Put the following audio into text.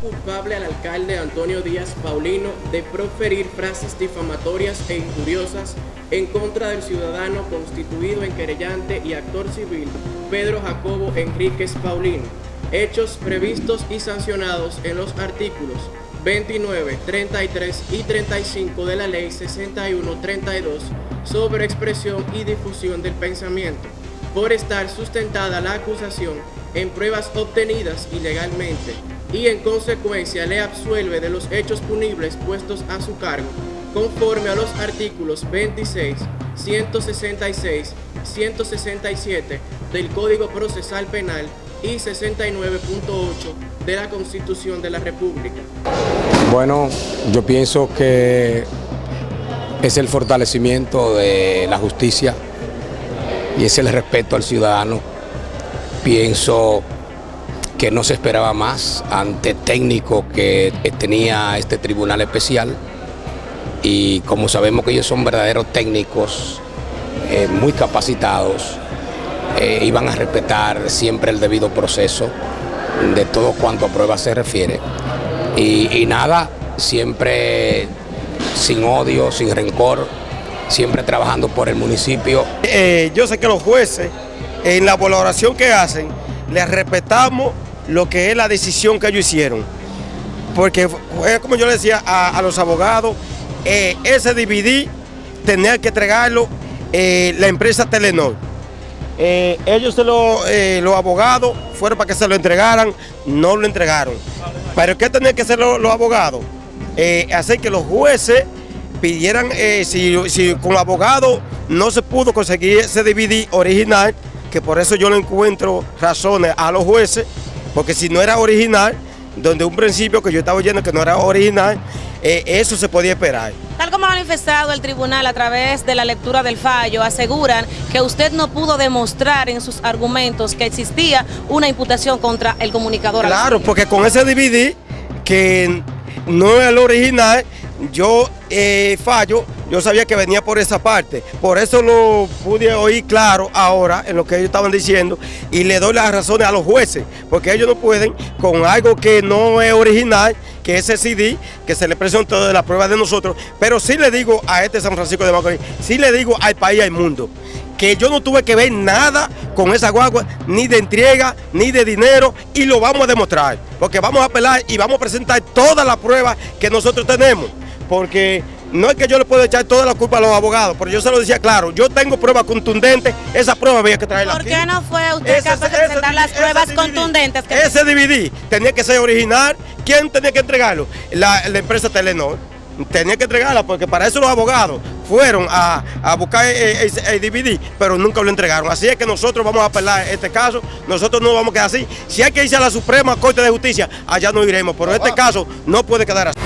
culpable al alcalde Antonio Díaz Paulino de proferir frases difamatorias e injuriosas en contra del ciudadano constituido en querellante y actor civil Pedro Jacobo Enríquez Paulino, hechos previstos y sancionados en los artículos 29, 33 y 35 de la Ley 6132 sobre expresión y difusión del pensamiento, por estar sustentada la acusación en pruebas obtenidas ilegalmente y en consecuencia le absuelve de los hechos punibles puestos a su cargo, conforme a los artículos 26, 166, 167 del Código Procesal Penal y 69.8 de la Constitución de la República. Bueno, yo pienso que es el fortalecimiento de la justicia y es el respeto al ciudadano. Pienso que no se esperaba más ante técnico que tenía este tribunal especial y como sabemos que ellos son verdaderos técnicos eh, muy capacitados, eh, iban a respetar siempre el debido proceso de todo cuanto a pruebas se refiere. Y, nada, siempre sin odio, sin rencor, siempre trabajando por el municipio. Eh, yo sé que los jueces, en la valoración que hacen, les respetamos lo que es la decisión que ellos hicieron. Porque, como yo le decía a, los abogados, eh, ese DVD tenía que entregarlo la empresa Telenor. Eh, ellos, eh, los abogados, fueron para que se lo entregaran, no lo entregaron. Pero ¿qué tenían que hacer los, abogados? Eh, hacer que los jueces pidieran, si, si con abogado no se pudo conseguir ese DVD original, que por eso yo no encuentro razones a los jueces, porque si no era original, donde un principio que yo estaba oyendo que no era original, eso se podía esperar. Tal como ha manifestado el tribunal a través de la lectura del fallo, aseguran que usted no pudo demostrar en sus argumentos que existía una imputación contra el comunicador. Claro, porque con ese DVD, que no es el original, yo eh, fallo, yo sabía que venía por esa parte. Por eso lo pude oír claro ahora en lo que ellos estaban diciendo y le doy las razones a los jueces, porque ellos no pueden con algo que no es original, que ese CD, que se le presentó de la prueba de nosotros, pero sí le digo a este San Francisco de Macorís, sí le digo al país, al mundo, que yo no tuve que ver nada con esa guagua, ni de entrega, ni de dinero, y lo vamos a demostrar, porque vamos a apelar y vamos a presentar todas las pruebas que nosotros tenemos, porque no es que yo le pueda echar toda la culpa a los abogados, pero yo se lo decía claro, yo tengo pruebas contundentes, esa prueba había que traerla ¿Por qué no fue usted capaz de presentar las pruebas contundentes? ese DVD tenía que ser original, ¿quién tenía que entregarlo? La, empresa Telenor tenía que entregarla porque para eso los abogados fueron a, buscar el, DVD, pero nunca lo entregaron. Así es que nosotros vamos a apelar este caso, nosotros no vamos a quedar así. Si hay que irse a la Suprema Corte de Justicia, allá no iremos, pero este caso no puede quedar así.